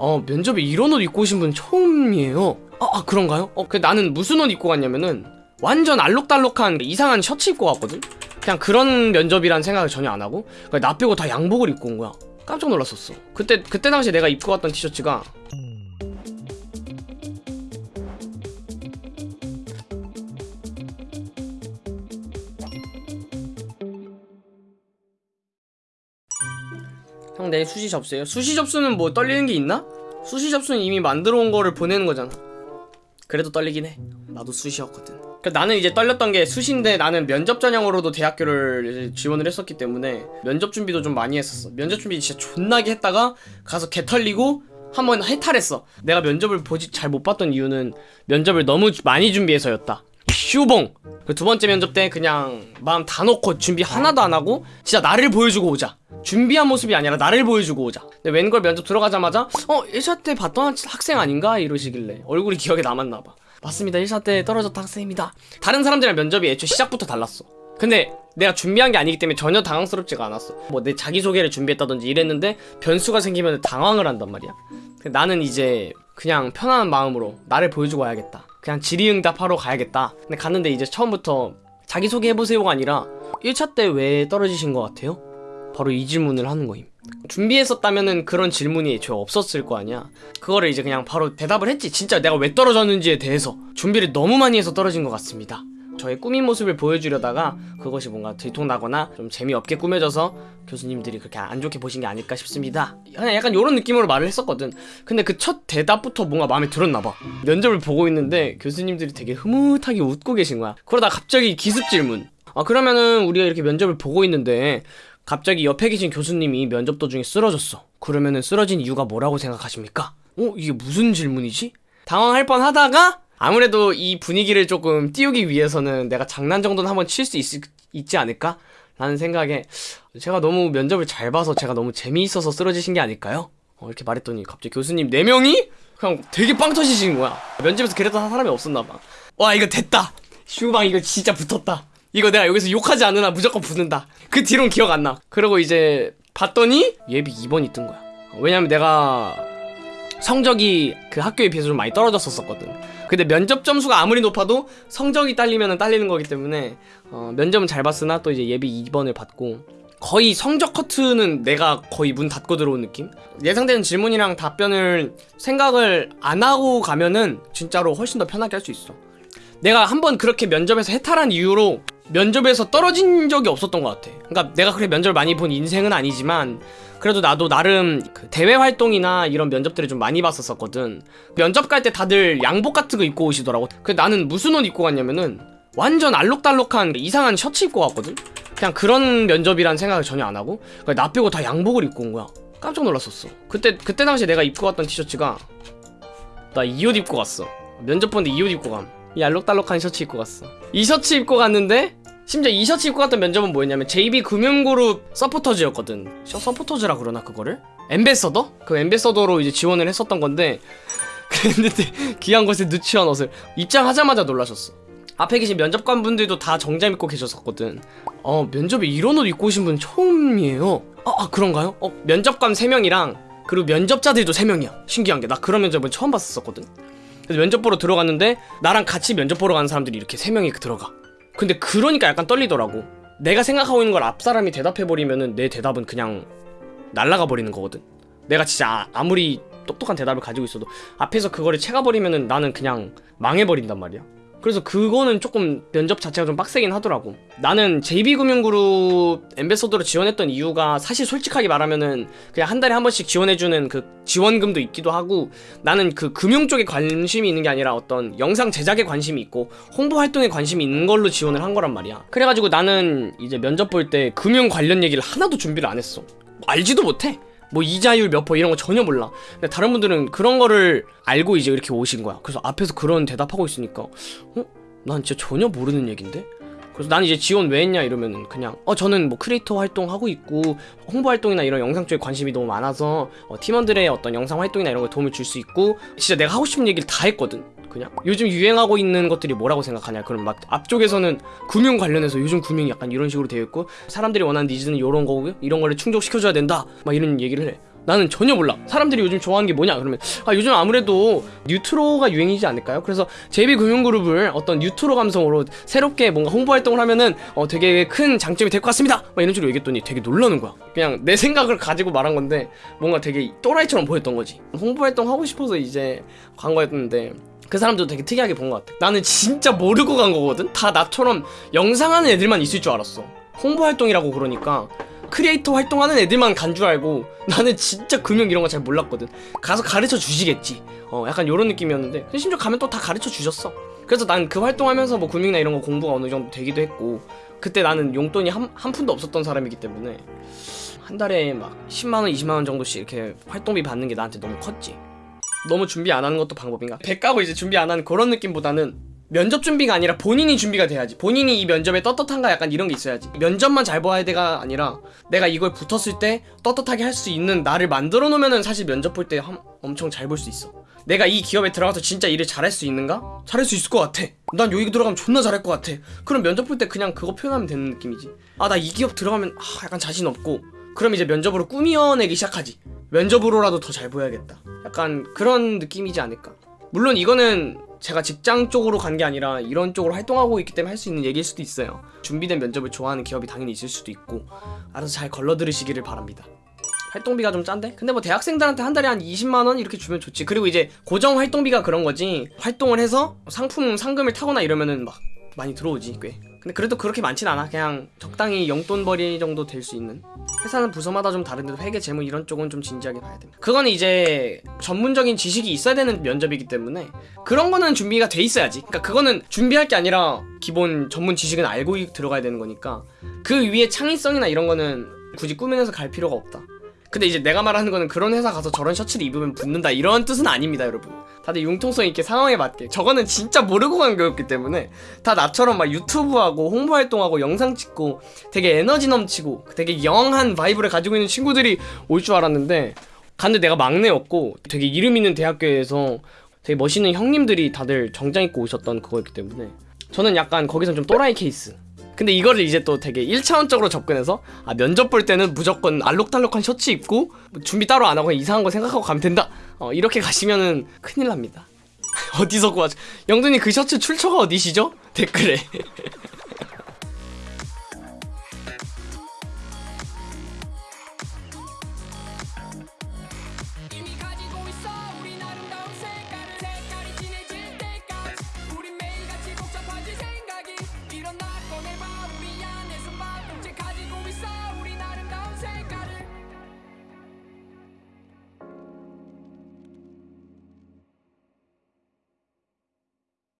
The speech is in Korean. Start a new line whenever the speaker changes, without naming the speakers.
어 면접에 이런 옷 입고 오신 분 처음이에요 아, 아 그런가요? 어 그 나는 무슨 옷 입고 갔냐면은 완전 알록달록한 이상한 셔츠 입고 갔거든? 그냥 그런 면접이란 생각을 전혀 안 하고 그나 빼고 다 양복을 입고 온 거야 깜짝 놀랐었어 그때 그때 당시 내가 입고 갔던 티셔츠가 형 내일 수시 접수예요? 수시 접수는 뭐 떨리는 게 있나? 수시 접수는 이미 만들어 온 거를 보내는 거잖아. 그래도 떨리긴 해. 나도 수시였거든. 그 나는 이제 떨렸던 게 수시인데 나는 면접 전형으로도 대학교를 지원을 했었기 때문에 면접 준비도 좀 많이 했었어. 면접 준비 진짜 존나게 했다가 가서 개 털리고 한 번 해탈했어. 내가 면접을 보지 잘 못 봤던 이유는 면접을 너무 많이 준비해서였다 슈봉. 그 두 번째 면접 때 그냥 마음 다 놓고 준비 하나도 안 하고 진짜 나를 보여주고 오자. 준비한 모습이 아니라 나를 보여주고 오자. 근데 웬걸 면접 들어가자마자 어 1차 때 봤던 학생 아닌가? 이러시길래 얼굴이 기억에 남았나봐. 맞습니다. 1차 때 떨어졌던 학생입니다. 다른 사람들이랑 면접이 애초에 시작부터 달랐어. 근데 내가 준비한 게 아니기 때문에 전혀 당황스럽지가 않았어. 뭐 내 자기소개를 준비했다든지 이랬는데 변수가 생기면 당황을 한단 말이야. 나는 이제 그냥 편안한 마음으로 나를 보여주고 와야겠다 그냥 질의응답하러 가야겠다. 근데 갔는데 이제 처음부터 자기소개 해보세요가 아니라 1차 때 왜 떨어지신 것 같아요? 바로 이 질문을 하는 거임. 준비했었다면은 그런 질문이 애초에 없었을 거 아니야? 그거를 이제 그냥 바로 대답을 했지. 진짜 내가 왜 떨어졌는지에 대해서 준비를 너무 많이 해서 떨어진 것 같습니다 저의 꾸민 모습을 보여주려다가 그것이 뭔가 들통나거나 좀 재미없게 꾸며져서 교수님들이 그렇게 안 좋게 보신 게 아닐까 싶습니다 그냥 약간 이런 느낌으로 말을 했었거든 근데 그 첫 대답부터 뭔가 마음에 들었나봐 면접을 보고 있는데 교수님들이 되게 흐뭇하게 웃고 계신 거야 그러다 갑자기 기습 질문 아 그러면은 우리가 이렇게 면접을 보고 있는데 갑자기 옆에 계신 교수님이 면접 도중에 쓰러졌어 그러면은 쓰러진 이유가 뭐라고 생각하십니까? 어? 이게 무슨 질문이지? 당황할 뻔 하다가 아무래도 이 분위기를 조금 띄우기 위해서는 내가 장난 정도는 한번 칠 수 있지 않을까? 라는 생각에 제가 너무 면접을 잘 봐서 제가 너무 재미있어서 쓰러지신 게 아닐까요? 어, 이렇게 말했더니 갑자기 교수님 4명이? 그냥 되게 빵 터지시는 거야. 면접에서 그랬던 사람이 없었나봐. 와 이거 됐다. 슈방 이거 진짜 붙었다. 이거 내가 여기서 욕하지 않으나 무조건 붙는다. 그 뒤로는 기억 안나. 그러고 이제 봤더니 예비 2번이 뜬 거야. 왜냐면 내가 성적이 그 학교에 비해서 좀 많이 떨어졌었거든 근데 면접 점수가 아무리 높아도 성적이 딸리면 딸리는 거기 때문에 어, 면접은 잘 봤으나 또 이제 예비 2번을 받고 거의 성적 커트는 내가 거의 문 닫고 들어온 느낌? 예상되는 질문이랑 답변을 생각을 안 하고 가면은 진짜로 훨씬 더 편하게 할 수 있어 내가 한번 그렇게 면접에서 해탈한 이유로 면접에서 떨어진 적이 없었던 것 같아. 그러니까 내가 그렇게 면접을 많이 본 인생은 아니지만 그래도 나도 나름 그 대외 활동이나 이런 면접들을 좀 많이 봤었거든. 면접 갈 때 다들 양복 같은 거 입고 오시더라고. 그 나는 무슨 옷 입고 갔냐면은 완전 알록달록한 이상한 셔츠 입고 갔거든. 그냥 그런 면접이란 생각을 전혀 안 하고 나 빼고 다 양복을 입고 온 거야. 깜짝 놀랐었어. 그때 그때 당시 내가 입고 갔던 티셔츠가 나 이 옷 입고 갔어. 면접 보는데 이 옷 입고 감 이 알록달록한 셔츠 입고 갔어. 이 셔츠 입고 갔는데 심지어 이 셔츠 입고 갔던 면접은 뭐였냐면 JB 금융그룹 서포터즈였거든. 셔 서포터즈라 그러나 그거를? 엠베서더? 그 엠베서더로 이제 지원을 했었던 건데 그랬는데 귀한 곳에 누추한 옷을 입장하자마자 놀라셨어. 앞에 계신 면접관 분들도 다 정장 입고 계셨었거든. 어 면접에 이런 옷 입고 오신 분 처음이에요. 아, 아 그런가요? 어 면접관 3명이랑 그리고 면접자들도 3명이야. 신기한 게. 나 그런 면접은 처음 봤었거든. 그래서 면접 보러 들어갔는데 나랑 같이 면접 보러 가는 사람들이 이렇게 3명이 들어가 근데 그러니까 약간 떨리더라고. 내가 생각하고 있는 걸 앞 사람이 대답해버리면은 내 대답은 그냥 날라가 버리는 거거든. 내가 진짜 아- 아무리 똑똑한 대답을 가지고 있어도 앞에서 그거를 채가버리면은 나는 그냥 망해버린단 말이야 그래서 그거는 조금 면접 자체가 좀 빡세긴 하더라고. 나는 JB금융그룹 엠베서더로 지원했던 이유가 사실 솔직하게 말하면은 그냥 한 달에 한 번씩 지원해주는 그 지원금도 있기도 하고 나는 그 금융 쪽에 관심이 있는 게 아니라 어떤 영상 제작에 관심이 있고 홍보 활동에 관심이 있는 걸로 지원을 한 거란 말이야. 그래가지고 나는 이제 면접 볼 때 금융 관련 얘기를 하나도 준비를 안 했어. 알지도 못해 뭐 이자율 몇 퍼 이런 거 전혀 몰라 근데 다른 분들은 그런 거를 알고 이제 이렇게 오신 거야 그래서 앞에서 그런 대답하고 있으니까 어? 난 진짜 전혀 모르는 얘긴데? 그래서 난 이제 지원 왜 했냐 이러면은 그냥 어 저는 뭐 크리에이터 활동하고 있고 홍보 활동이나 이런 영상 쪽에 관심이 너무 많아서 어, 팀원들의 어떤 영상 활동이나 이런 거에 도움을 줄 수 있고 진짜 내가 하고 싶은 얘기를 다 했거든 그냥? 요즘 유행하고 있는 것들이 뭐라고 생각하냐? 그럼 막 앞쪽에서는 금융 관련해서 요즘 금융이 약간 이런 식으로 되어 있고 사람들이 원하는 니즈는 이런 거고 이런 거를 충족시켜줘야 된다. 막 이런 얘기를 해. 나는 전혀 몰라. 사람들이 요즘 좋아하는 게 뭐냐? 그러면 아 요즘 아무래도 뉴트로가 유행이지 않을까요? 그래서 JB금융그룹을 어떤 뉴트로 감성으로 새롭게 뭔가 홍보 활동을 하면은 어 되게 큰 장점이 될 것 같습니다. 막 이런 식으로 얘기했더니 되게 놀라는 거야. 그냥 내 생각을 가지고 말한 건데 뭔가 되게 또라이처럼 보였던 거지. 홍보 활동 하고 싶어서 이제 광고했는데 그 사람도 되게 특이하게 본 것 같아. 나는 진짜 모르고 간 거거든? 다 나처럼 영상하는 애들만 있을 줄 알았어. 홍보 활동이라고 그러니까 크리에이터 활동하는 애들만 간 줄 알고 나는 진짜 금융 이런 거 잘 몰랐거든. 가서 가르쳐 주시겠지. 어 약간 요런 느낌이었는데 심지어 가면 또 다 가르쳐 주셨어. 그래서 난 그 활동하면서 뭐 금융이나 이런 거 공부가 어느 정도 되기도 했고 그때 나는 용돈이 한, 한 푼도 없었던 사람이기 때문에 한 달에 막 10만원 20만원 정도씩 이렇게 활동비 받는 게 나한테 너무 컸지 너무 준비 안 하는 것도 방법인가? 배 까고 이제 준비 안 하는 그런 느낌보다는 면접 준비가 아니라 본인이 준비가 돼야지. 본인이 이 면접에 떳떳한가 약간 이런 게 있어야지. 면접만 잘 봐야 돼가 아니라 내가 이걸 붙었을 때 떳떳하게 할 수 있는 나를 만들어 놓으면은 사실 면접 볼 때 엄청 잘 볼 수 있어. 내가 이 기업에 들어가서 진짜 일을 잘할 수 있는가? 잘할 수 있을 것 같아. 난 여기 들어가면 존나 잘할 것 같아. 그럼 면접 볼 때 그냥 그거 표현하면 되는 느낌이지. 아, 나 이 기업 들어가면 아, 약간 자신 없고. 그럼 이제 면접으로 꾸며내기 시작하지. 면접으로라도 더 잘 보여야겠다. 약간 그런 느낌이지 않을까. 물론 이거는 제가 직장 쪽으로 간 게 아니라 이런 쪽으로 활동하고 있기 때문에 할 수 있는 얘기일 수도 있어요. 준비된 면접을 좋아하는 기업이 당연히 있을 수도 있고 알아서 잘 걸러 들으시기를 바랍니다. 활동비가 좀 짠데? 근데 뭐 대학생들한테 한 달에 한 20만원 이렇게 주면 좋지. 그리고 이제 고정 활동비가 그런 거지. 활동을 해서 상품 상금을 타거나 이러면은 막 많이 들어오지 꽤. 근데 그래도 그렇게 많진 않아. 그냥 적당히 용돈벌이 정도 될 수 있는. 회사는 부서마다 좀 다른데 회계 재무 이런 쪽은 좀 진지하게 봐야 됩니다. 그거는 이제 전문적인 지식이 있어야 되는 면접이기 때문에 그런 거는 준비가 돼 있어야지. 그러니까 그거는 준비할 게 아니라 기본 전문 지식은 알고 들어가야 되는 거니까 그 위에 창의성이나 이런 거는 굳이 꾸며내서 갈 필요가 없다. 근데 이제 내가 말하는 거는 그런 회사 가서 저런 셔츠를 입으면 붙는다 이런 뜻은 아닙니다 여러분. 다들 융통성 있게 상황에 맞게. 저거는 진짜 모르고 간 거였기 때문에 다 나처럼 막 유튜브하고 홍보활동하고 영상 찍고 되게 에너지 넘치고 되게 young한 vibe를 가지고 있는 친구들이 올 줄 알았는데 갔는데 내가 막내였고 되게 이름 있는 대학교에서 되게 멋있는 형님들이 다들 정장 입고 오셨던 그거였기 때문에 저는 약간 거기서 좀 또라이 케이스 근데 이거를 이제 또 되게 1차원적으로 접근해서 아 면접 볼 때는 무조건 알록달록한 셔츠 입고 뭐 준비 따로 안 하고 이상한 거 생각하고 가면 된다. 어 이렇게 가시면은 큰일 납니다. 어디서 구하죠? 영준이 그 셔츠 출처가 어디시죠? 댓글에